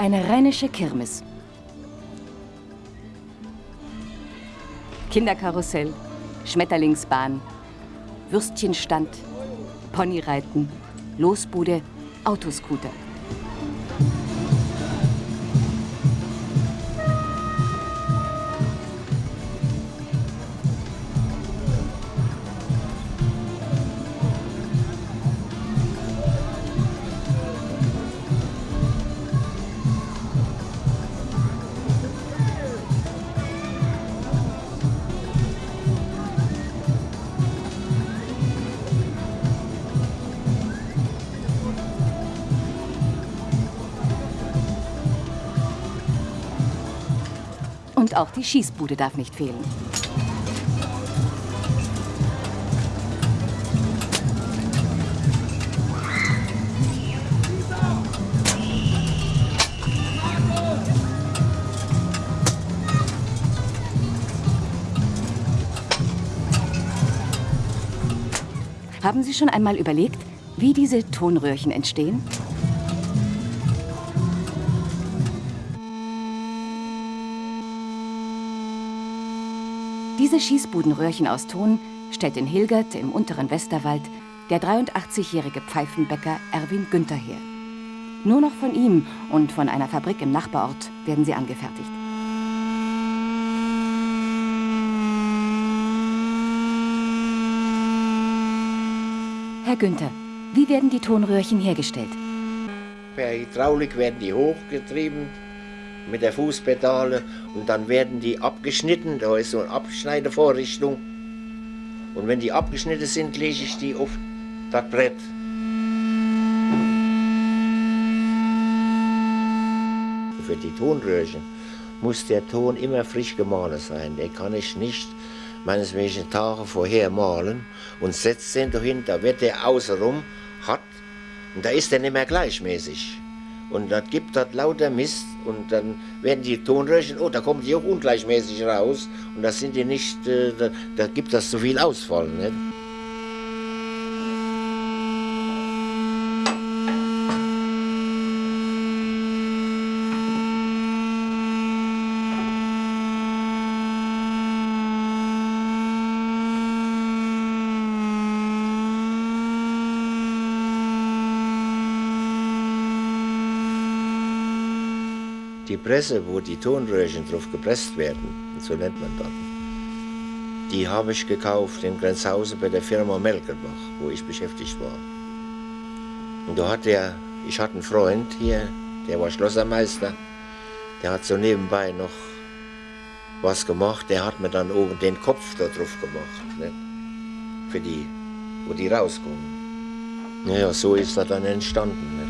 Eine rheinische Kirmes. Kinderkarussell, Schmetterlingsbahn, Würstchenstand, Ponyreiten, Losbude, Autoscooter. Und auch die Schießbude darf nicht fehlen. Haben Sie schon einmal überlegt, wie diese Tonröhrchen entstehen? Diese Schießbudenröhrchen aus Ton stellt in Hilgert im unteren Westerwald der 83-jährige Pfeifenbäcker Erwin Günther her. Nur noch von ihm und von einer Fabrik im Nachbarort werden sie angefertigt. Herr Günther, wie werden die Tonröhrchen hergestellt? Per Hydraulik werden die hochgetrieben mit der Fußpedale und dann werden die abgeschnitten. Da ist so eine Abschneidevorrichtung. Und wenn die abgeschnitten sind, lege ich die auf das Brett. Für die Tonröhrchen muss der Ton immer frisch gemahlen sein. Den kann ich nicht meineswegen Tage vorher malen und setzt den dahin, da wird der außenrum hart und da ist er nicht mehr gleichmäßig. Und das gibt das lauter Mist und dann werden die Tonröhrchen, oh, da kommen die auch ungleichmäßig raus und das sind die nicht, äh, da, da, gibt das zu viel Ausfall. Nicht? Die Presse, wo die Tonröhrchen drauf gepresst werden, so nennt man das, die habe ich gekauft in Grenzhausen bei der Firma Melkerbach, wo ich beschäftigt war. Und da hat der, ich hatte einen Freund hier, der war Schlossermeister, der hat so nebenbei noch was gemacht, der hat mir dann oben den Kopf da drauf gemacht, nicht? für die, wo die rauskommen. Naja, so ist das dann entstanden. Nicht?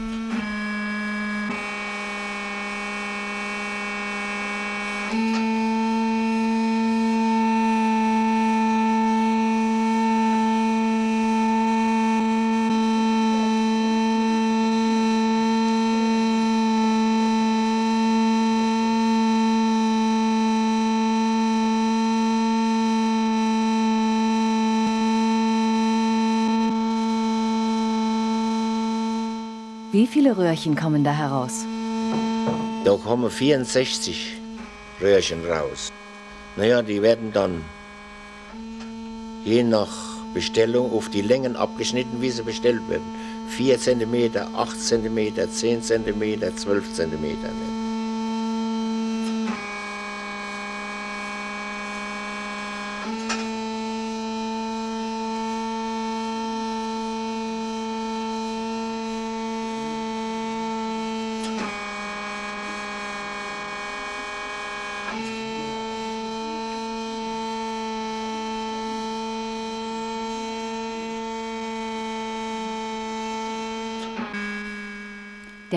Viele Röhrchen kommen da heraus? Da kommen 64 Röhrchen raus. Naja, die werden dann je nach Bestellung auf die Längen abgeschnitten, wie sie bestellt werden. 4 cm, 8 cm, 10 cm, 12 cm.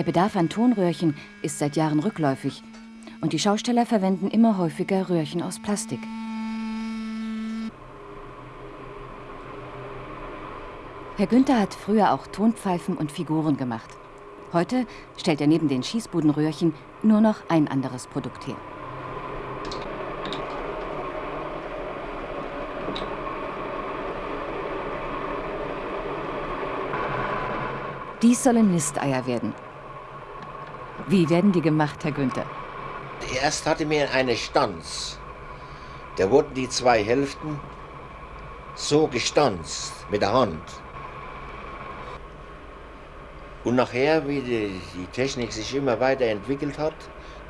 Der Bedarf an Tonröhrchen ist seit Jahren rückläufig und die Schausteller verwenden immer häufiger Röhrchen aus Plastik. Herr Günther hat früher auch Tonpfeifen und Figuren gemacht. Heute stellt er neben den Schießbudenröhrchen nur noch ein anderes Produkt her. Dies sollen Nisteier werden. Wie werden die gemacht, Herr Günther? Erst hatte mir eine Stanz. Da wurden die zwei Hälften so gestanzt mit der Hand. Und nachher, wie die, die Technik sich immer weiterentwickelt hat,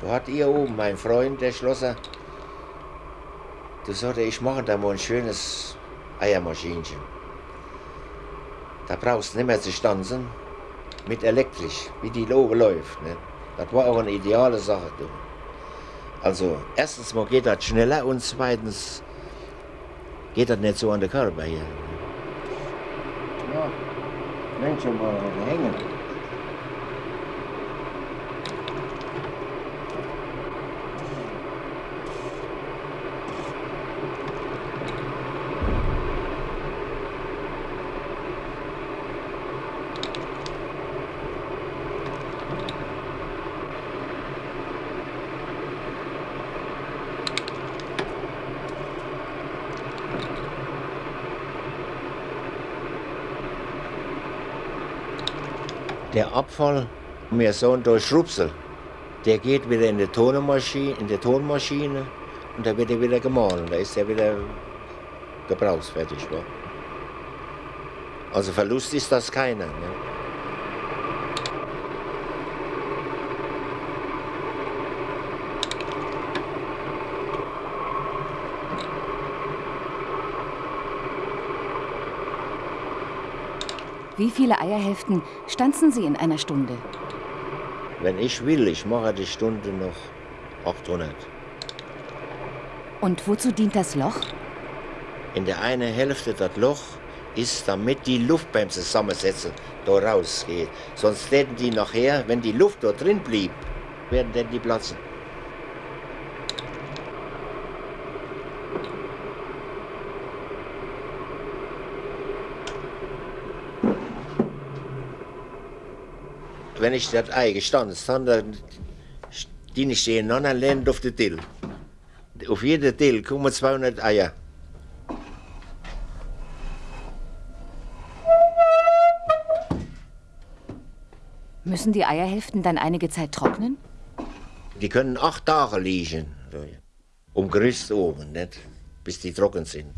da hat ihr oben, mein Freund, der Schlosser, der sagte, ich mache da mal ein schönes Eiermaschinchen. Da brauchst du nicht mehr zu stanzen, mit elektrisch, wie die Lobe läuft. Ne? Das war auch eine ideale Sache. Du. Also, erstens mal geht das schneller und zweitens geht das nicht so an den Körper hier. Ja, Menschen mal hängen. Der Abfall, wir sagen durch Schrupsel, der geht wieder in die Tonmaschine, in die Tonmaschine und da wird er wieder gemahlen. Da ist er wieder gebrauchsfertig. Wa? Also Verlust ist das keiner. Ne? Wie viele Eierhälften stanzen Sie in einer Stunde? Wenn ich will, ich mache die Stunde noch 800. Und wozu dient das Loch? In der einen Hälfte das Loch ist, damit die Luft beim Zusammensetzen da rausgeht. Sonst werden die nachher, wenn die Luft dort drin blieb, werden denn die platzen. Wenn ich das Ei gestanden habe, dann die ich den anderen Ländern auf den Till. Auf jeden Till kommen 200 Eier. Müssen die Eierhälften dann einige Zeit trocknen? Die können acht Tage liegen. Um Gerüst oben, nicht? bis die trocken sind.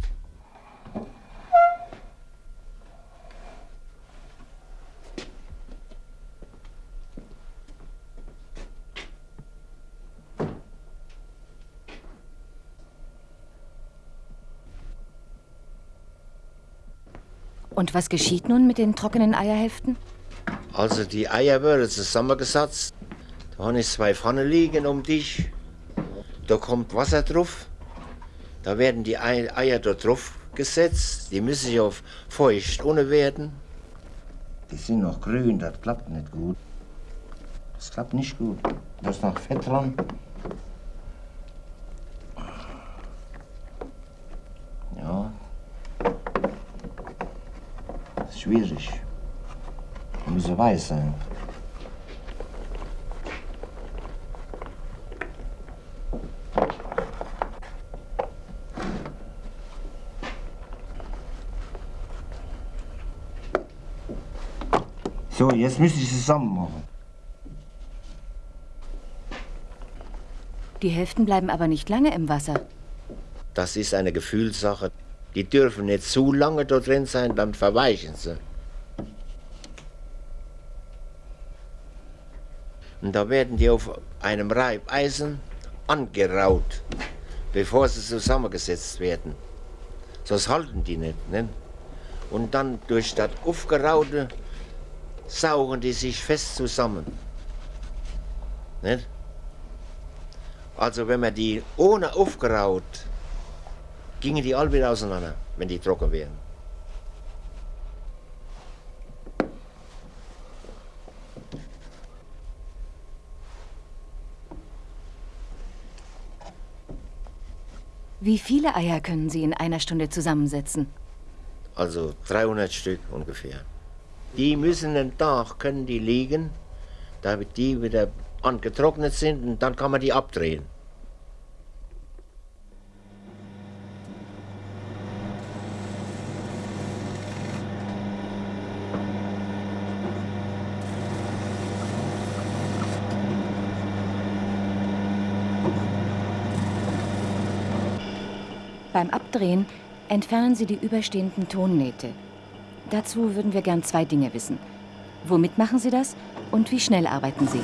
Und was geschieht nun mit den trockenen Eierhälften? Also die Eier werden zusammengesetzt. Da habe ich zwei Pfannen liegen um dich. Da kommt Wasser drauf. Da werden die Eier da drauf gesetzt. Die müssen sich auf feucht ohne werden. Die sind noch grün, das klappt nicht gut. Das klappt nicht gut. Da ist noch Fett dran. Schwierig. Müsse weiß sein. So, jetzt müsste ich zusammen machen. Die Hälften bleiben aber nicht lange im Wasser. Das ist eine Gefühlssache. Die dürfen nicht zu lange dort drin sein, dann verweichen sie. Und da werden die auf einem Reibeisen angeraut, bevor sie zusammengesetzt werden. Sonst halten die nicht. nicht? Und dann durch das Aufgeraute saugen die sich fest zusammen. Nicht? Also wenn man die ohne aufgeraut gingen die alle wieder auseinander, wenn die trocken wären. Wie viele Eier können Sie in einer Stunde zusammensetzen? Also 300 Stück ungefähr. Die müssen einen Tag, können die liegen, damit die wieder angetrocknet sind und dann kann man die abdrehen. Beim Abdrehen entfernen Sie die überstehenden Tonnähte. Dazu würden wir gern zwei Dinge wissen. Womit machen Sie das und wie schnell arbeiten Sie?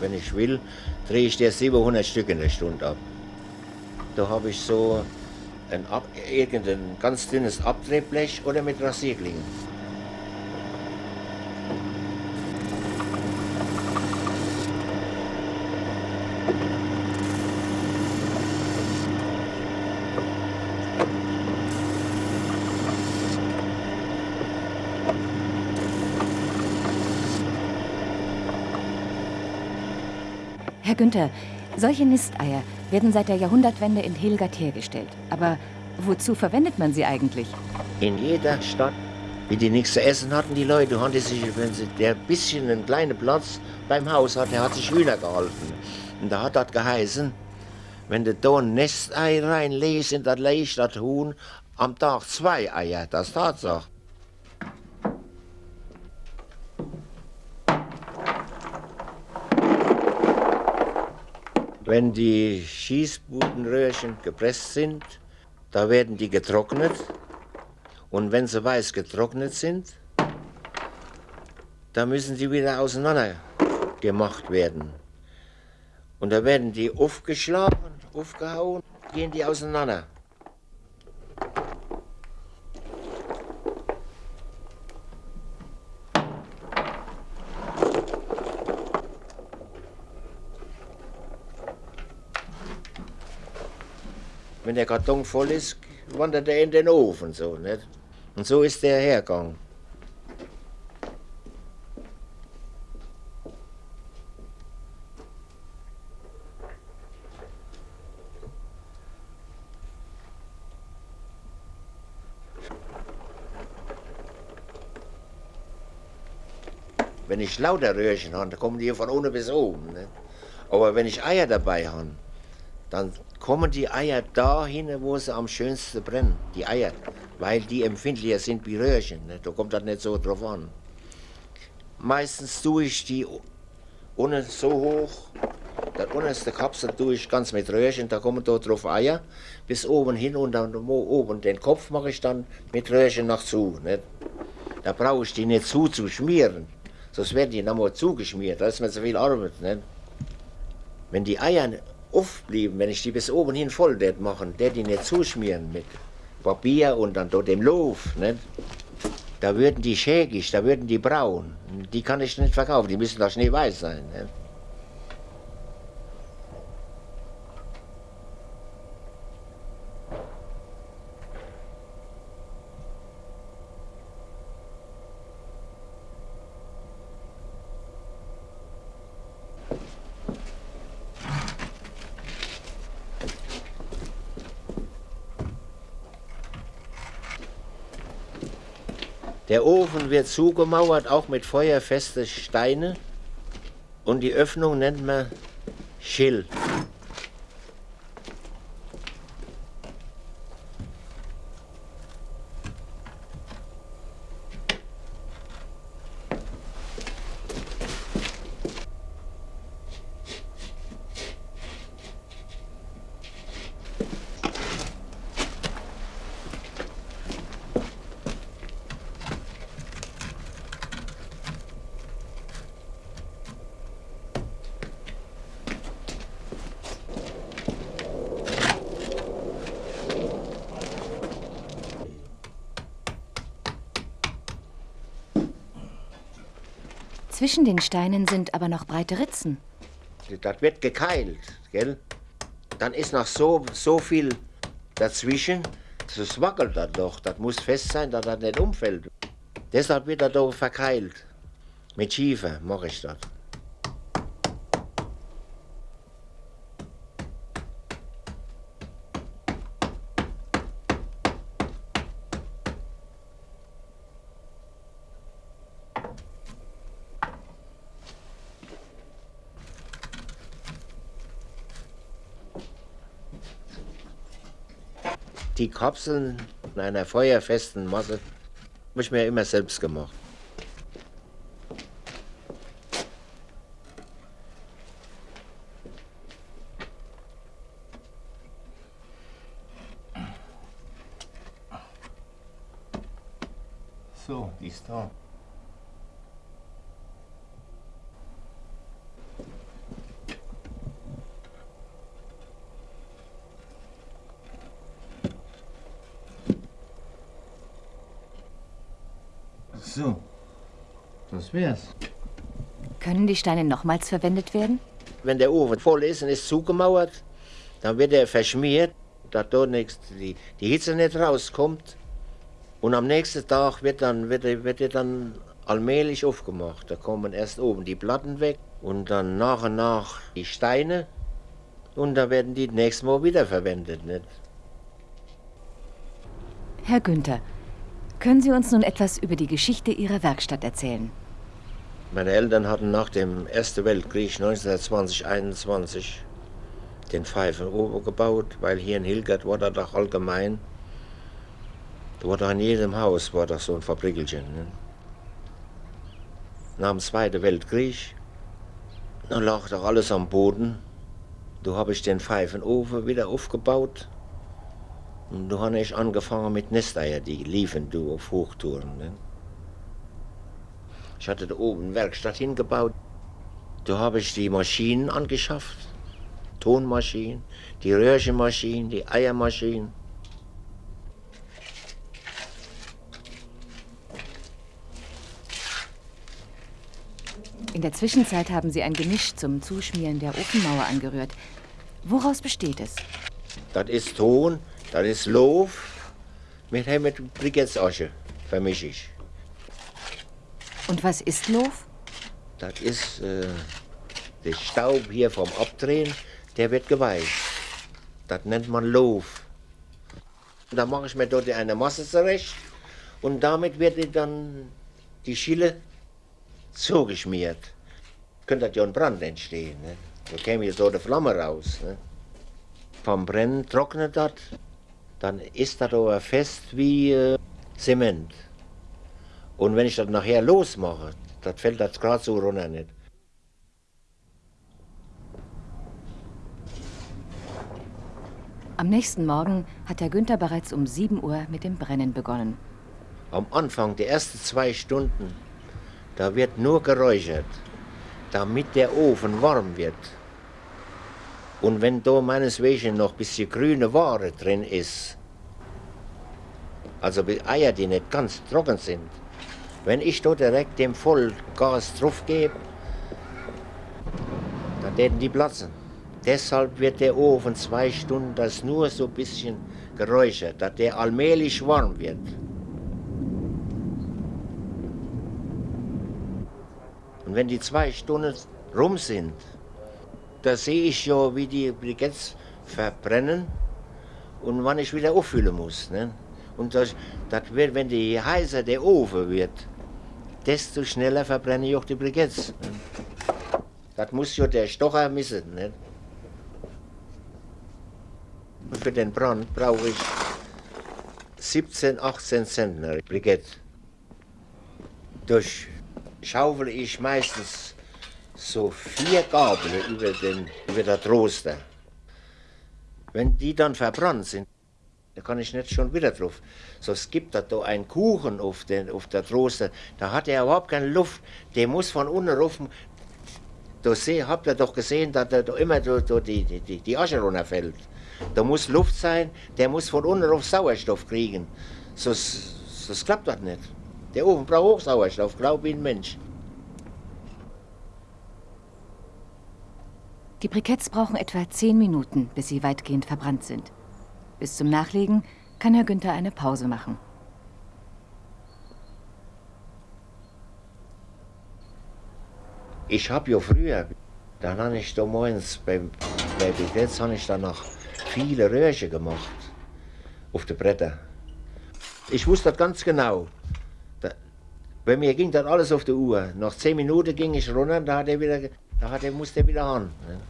Wenn ich will, drehe ich dir 700 Stück in der Stunde ab. Da habe ich so ein ab, irgendein ganz dünnes Abdrehblech oder mit Rasierklingen. Herr Günther, solche Nisteier werden seit der Jahrhundertwende in Hilgert hergestellt. Aber wozu verwendet man sie eigentlich? In jeder Stadt, wie die nichts zu essen hatten, die Leute, haben sich, wenn sie der bisschen einen kleinen Platz beim Haus hat, der hat sich Hühner gehalten. Und da hat das geheißen, wenn du da ein Nestei reinlegst, in das legt das Huhn am Tag zwei Eier. Das Tatsache. Wenn die Schießbudenröhrchen gepresst sind, da werden die getrocknet. Und wenn sie weiß getrocknet sind, da müssen sie wieder auseinander gemacht werden. Und da werden die aufgeschlagen, aufgehauen, gehen die auseinander. Der Karton voll ist, wandert er in den Ofen. So, nicht? Und so ist der hergegangen. Wenn ich lauter Röhrchen habe, kommen die von unten bis oben. Nicht? Aber wenn ich Eier dabei habe, dann kommen die Eier dahin, wo sie am schönsten brennen. Die Eier, weil die empfindlicher sind wie Röhrchen. Ne? Da kommt das nicht so drauf an. Meistens tue ich die unten so hoch, das unterste Kapsel tue ich ganz mit Röhrchen, da kommen da drauf Eier bis oben hin und dann oben den Kopf mache ich dann mit Röhrchen nach zu. Nicht? Da brauche ich die nicht zu zu schmieren, sonst werden die nochmal zugeschmiert. Da ist mir zu viel Arbeit. Nicht? Wenn die Eier aufblieben, wenn ich die bis oben hin voll det machen, der die nicht zuschmieren mit Papier und dann dort dem Lof, nicht? da würden die schägig, da würden die braun. Die kann ich nicht verkaufen, die müssen doch schneeweiß sein. Nicht? Der Ofen wird zugemauert, auch mit feuerfesten Steinen. Und die Öffnung nennt man Schill. Zwischen den Steinen sind aber noch breite Ritzen. Das wird gekeilt, gell? Dann ist noch so, so viel dazwischen, das wackelt das doch. Das muss fest sein, dass das nicht umfällt. Deshalb wird das doch verkeilt. Mit Schiefer mache ich das. Die Kapseln in einer feuerfesten Masse habe ich mir immer selbst gemacht. So, die ist da. So, das wär's. Können die Steine nochmals verwendet werden? Wenn der Ofen voll ist und ist zugemauert, dann wird er verschmiert, dass dort nichts, die, die Hitze nicht rauskommt. Und am nächsten Tag wird, dann, wird, er, wird er dann allmählich aufgemacht. Da kommen erst oben die Platten weg und dann nach und nach die Steine. Und da werden die nächstes Mal wiederverwendet. Nicht? Herr Günther, können Sie uns nun etwas über die Geschichte Ihrer Werkstatt erzählen? Meine Eltern hatten nach dem Ersten Weltkrieg 1920-21 den Pfeifenober gebaut, weil hier in Hilgert war das doch allgemein. Da war doch in jedem Haus war das so ein Fabrikelchen. Ne? Nach dem Zweiten Weltkrieg, da lag doch alles am Boden. Da habe ich den Pfeifenofen wieder aufgebaut. Und da habe ich angefangen mit Nesteier, die liefen du auf Hochtouren. Ne? Ich hatte da oben eine Werkstatt hingebaut. Da habe ich die Maschinen angeschafft. Tonmaschinen, die Röhrchenmaschinen, die Eiermaschinen. In der Zwischenzeit haben Sie ein Gemisch zum Zuschmieren der Ofenmauer angerührt. Woraus besteht es? Das ist Ton, das ist Lof mit, mit vermische ich. Und was ist Lof? Das ist äh, der Staub hier vom Abdrehen, der wird geweicht. Das nennt man Lof. Da mache ich mir dort eine Masse zurecht und damit wird dann die Schille zugeschmiert. Könnte ja ein Brand entstehen. Ne? Da käme hier so eine Flamme raus. Ne? Vom Brennen trocknet das, dann ist das aber fest wie äh, Zement. Und wenn ich das nachher losmache, das fällt das gerade so runter nicht. Am nächsten Morgen hat Herr Günther bereits um 7 Uhr mit dem Brennen begonnen. Am Anfang, der ersten zwei Stunden, da wird nur geräuchert, damit der Ofen warm wird. Und wenn da meineswegen noch ein bisschen grüne Ware drin ist, also Eier, die nicht ganz trocken sind, wenn ich da direkt dem Vollgas drauf gebe, dann werden die platzen. Deshalb wird der Ofen zwei Stunden das nur so ein bisschen geräuchert, dass der allmählich warm wird. Und wenn die zwei Stunden rum sind, da sehe ich ja, wie die Briketts verbrennen und wann ich wieder auffüllen muss. Ne? Und das, das wird, wenn die heißer der Ofen wird, desto schneller verbrenne ich auch die Briketts. Das muss ja der Stocher missen. Nicht? Und für den Brand brauche ich 17, 18 Zentner Brikett. Durch schaufel ich meistens so vier Gabel über, den, über das Roster. Wenn die dann verbrannt sind, da kann ich nicht schon wieder drauf. So, es gibt da einen Kuchen auf, den, auf der Roster, da hat er überhaupt keine Luft. Der muss von unten rauf. Da habt ihr doch gesehen, dass da immer da, da die, die, die Asche runterfällt. Da muss Luft sein, der muss von unten auf Sauerstoff kriegen. Sonst, sonst klappt das nicht. Der Ofen braucht auch Sauerstoff, glaub wie ein Mensch. Die Briketts brauchen etwa zehn Minuten, bis sie weitgehend verbrannt sind. Bis zum Nachlegen kann Herr Günther eine Pause machen. Ich habe ja früher, dann habe ich da morgens beim, bei Briketts habe ich dann noch viele Röhrchen gemacht auf den Bretter. Ich wusste das ganz genau. Bei mir ging das alles auf der Uhr. Nach zehn Minuten ging ich runter, da, hat er wieder, da hat er, musste er wieder an. Ne?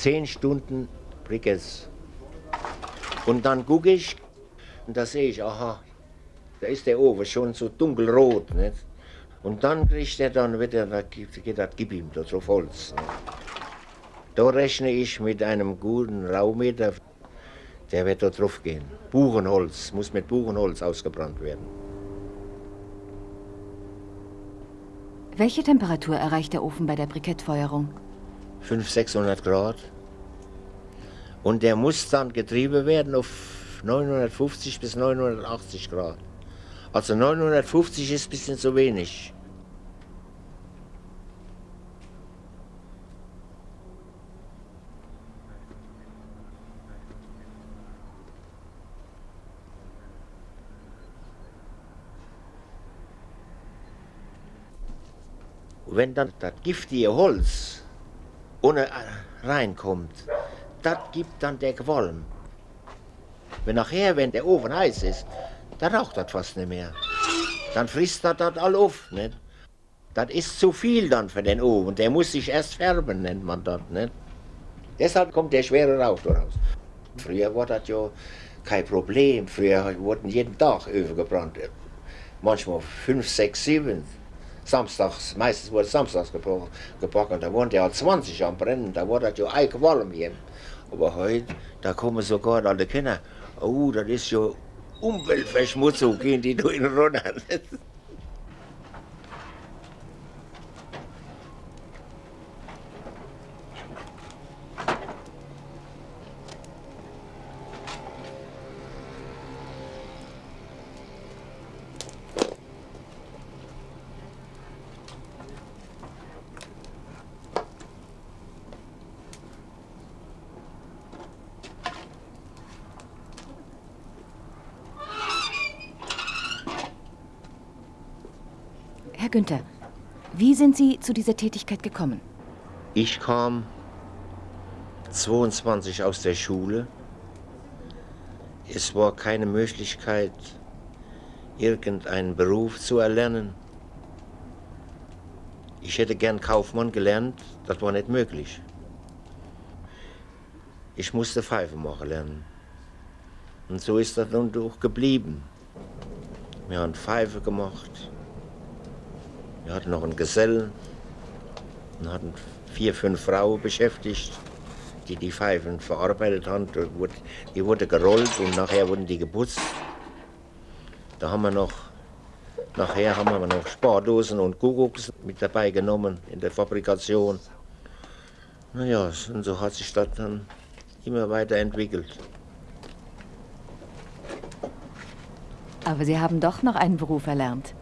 zehn Stunden Brickets. Und dann gucke ich und da sehe ich, aha, da ist der Ofen schon so dunkelrot. Nicht? Und dann kriegt er dann wieder, da geht das gib ihm da drauf Holz. Nicht? Da rechne ich mit einem guten Raumeter, der wird da drauf gehen. Buchenholz, muss mit Buchenholz ausgebrannt werden. Welche Temperatur erreicht der Ofen bei der Brikettfeuerung? 500, 600 Grad. Und der muss dann getrieben werden auf 950 bis 980 Grad. Also 950 ist ein bisschen zu wenig. wenn dann das giftige Holz ohne reinkommt, das gibt dann der Qualm. Wenn nachher, wenn der Ofen heiß ist, dann raucht das fast nicht mehr. Dann frisst das das all auf. Nicht? Das ist zu viel dann für den Ofen. Der muss sich erst färben, nennt man das. Nicht? Deshalb kommt der schwere Rauch daraus. Früher war das ja kein Problem. Früher wurden jeden Tag Öfen gebrannt. Manchmal fünf, sechs, sieben samstags, meistens wurde samstags gebacken, da waren ja 20 am Brennen, da war das ja eichwarm hier. Aber heute, da kommen sogar alle Kinder, oh, das ist ja Umweltverschmutzung, gehen die durch den runter. Herr Günther, wie sind Sie zu dieser Tätigkeit gekommen? Ich kam 22 aus der Schule. Es war keine Möglichkeit, irgendeinen Beruf zu erlernen. Ich hätte gern Kaufmann gelernt, das war nicht möglich. Ich musste Pfeife machen lernen. Und so ist das nun auch geblieben. Wir haben Pfeife gemacht, wir hatten noch einen Gesellen und hatten vier, fünf Frauen beschäftigt, die die Pfeifen verarbeitet haben. Die wurde gerollt und nachher wurden die geputzt. Da haben wir noch, nachher haben wir noch Spardosen und Kuckucks mit dabei genommen in der Fabrikation. Naja, und so hat sich das dann immer weiterentwickelt. Aber Sie haben doch noch einen Beruf erlernt.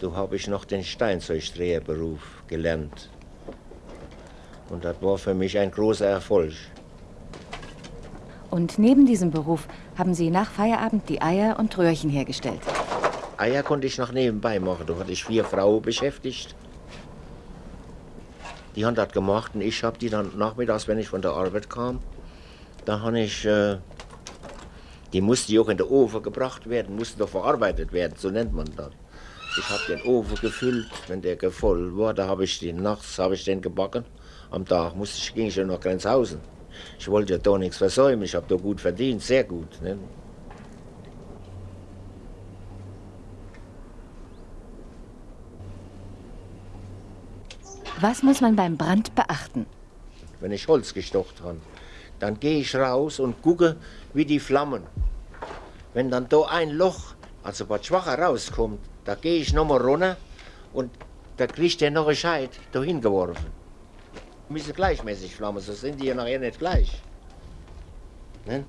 So habe ich noch den Steinzeugdreherberuf gelernt. Und das war für mich ein großer Erfolg. Und neben diesem Beruf haben Sie nach Feierabend die Eier und Röhrchen hergestellt? Eier konnte ich noch nebenbei machen. Da hatte ich vier Frauen beschäftigt. Die haben das gemacht und ich habe die dann nachmittags, wenn ich von der Arbeit kam, da habe ich, äh, die mussten auch in den Ofen gebracht werden, mussten doch verarbeitet werden, so nennt man das. Ich habe den Ofen gefüllt, wenn der voll war, da habe ich den nachts habe ich den gebacken. Am Tag musste ich, ging ich nach Grenzhausen. Ich wollte ja da nichts versäumen, ich habe da gut verdient, sehr gut. Ne? Was muss man beim Brand beachten? Wenn ich Holz gestocht habe, dann gehe ich raus und gucke, wie die Flammen. Wenn dann da ein Loch, also was schwacher rauskommt, da gehe ich nochmal runter und da kriegt der noch ein Scheit dahin geworfen. Müssen gleichmäßig flammen, sonst sind die ja nachher nicht gleich. Ne?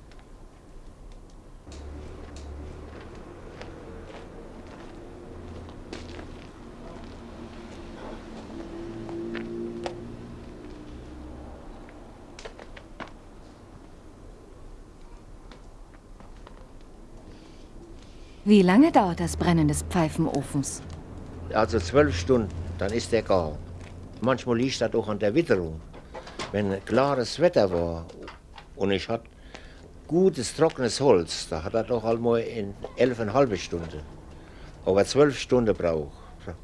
Wie lange dauert das Brennen des Pfeifenofens? Also zwölf Stunden, dann ist der gar. Manchmal liegt das auch an der Witterung. Wenn klares Wetter war und ich hatte gutes, trockenes Holz, da hat er doch einmal in elfeinhalb Stunden. Aber zwölf Stunden brauche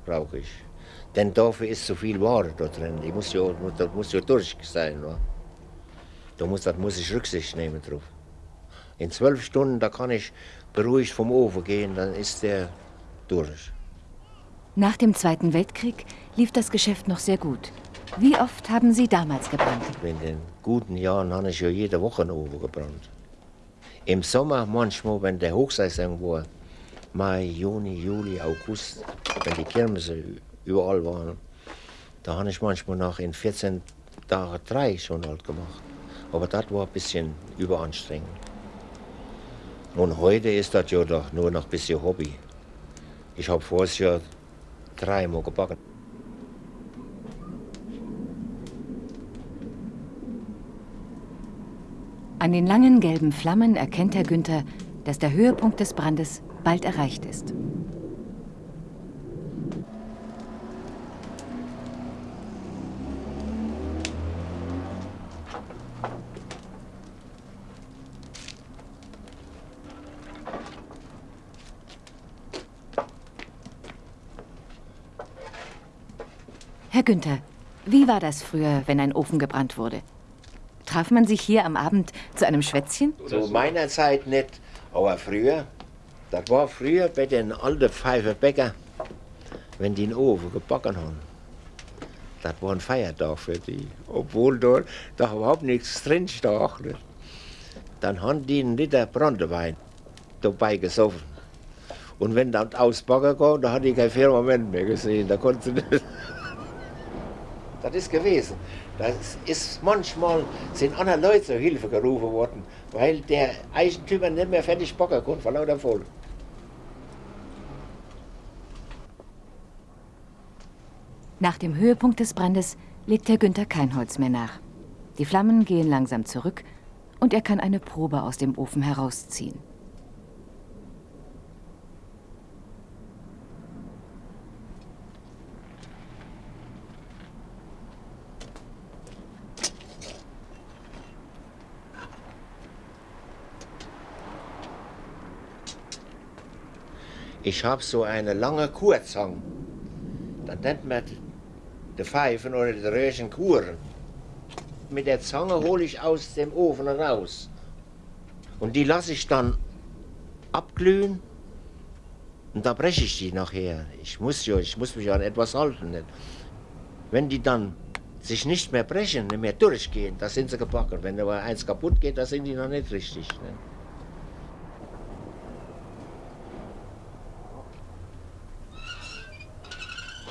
brauch ich. Denn dafür ist so viel Ware da drin. Ich muss ja, das muss ja durch sein. Da muss, das muss ich Rücksicht nehmen drauf. In zwölf Stunden, da kann ich beruhigt vom Ofen gehen, dann ist der durch. Nach dem Zweiten Weltkrieg lief das Geschäft noch sehr gut. Wie oft haben Sie damals gebrannt? In den guten Jahren habe ich ja jede Woche einen Ofen gebrannt. Im Sommer manchmal, wenn der Hochsaison war, Mai, Juni, Juli, August, wenn die Kirmese überall waren, da habe ich manchmal noch in 14 Tagen drei schon halt gemacht. Aber das war ein bisschen überanstrengend. Und heute ist das ja doch nur noch ein bisschen Hobby. Ich habe vorher ja dreimal gebacken. An den langen gelben Flammen erkennt Herr Günther, dass der Höhepunkt des Brandes bald erreicht ist. Herr Günther, wie war das früher, wenn ein Ofen gebrannt wurde? Traf man sich hier am Abend zu einem Schwätzchen? Zu meiner Zeit nicht, aber früher. Das war früher bei den alten Pfeifenbäcker, wenn die einen Ofen gebacken haben. Das war ein Feiertag für die, obwohl dort da überhaupt nichts drin stach. Dann haben die einen Liter Brandewein dabei gesoffen. Und wenn das ausbacken kam, da hatte ich kein Firmament mehr gesehen. Da konnte. Das ist gewesen. Das ist manchmal sind andere Leute zur Hilfe gerufen worden, weil der Eigentümer nicht mehr fertig backen konnte vor lauter Voll. Nach dem Höhepunkt des Brandes legt Herr Günther kein Holz mehr nach. Die Flammen gehen langsam zurück und er kann eine Probe aus dem Ofen herausziehen. Ich habe so eine lange Kurzhang. Das nennt man die Pfeifen oder die Röhrchen Kuren. Mit der Zange hole ich aus dem Ofen raus. Und die lasse ich dann abglühen und da breche ich die nachher. Ich muss, ja, ich muss mich an etwas halten. Nicht? Wenn die dann sich nicht mehr brechen, nicht mehr durchgehen, da sind sie gebacken. Wenn aber eins kaputt geht, da sind die noch nicht richtig. Nicht?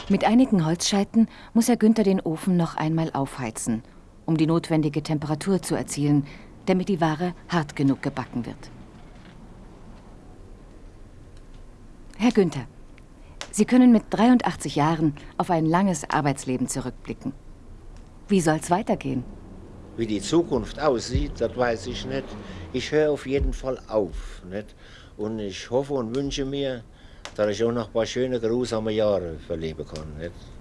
Mit einigen Holzscheiten muss Herr Günther den Ofen noch einmal aufheizen, um die notwendige Temperatur zu erzielen, damit die Ware hart genug gebacken wird. Herr Günther, Sie können mit 83 Jahren auf ein langes Arbeitsleben zurückblicken. Wie soll es weitergehen? Wie die Zukunft aussieht, das weiß ich nicht. Ich höre auf jeden Fall auf. Nicht? Und ich hoffe und wünsche mir, dass ich auch noch ein paar schöne, geruhsame Jahre verleben kann. Nicht?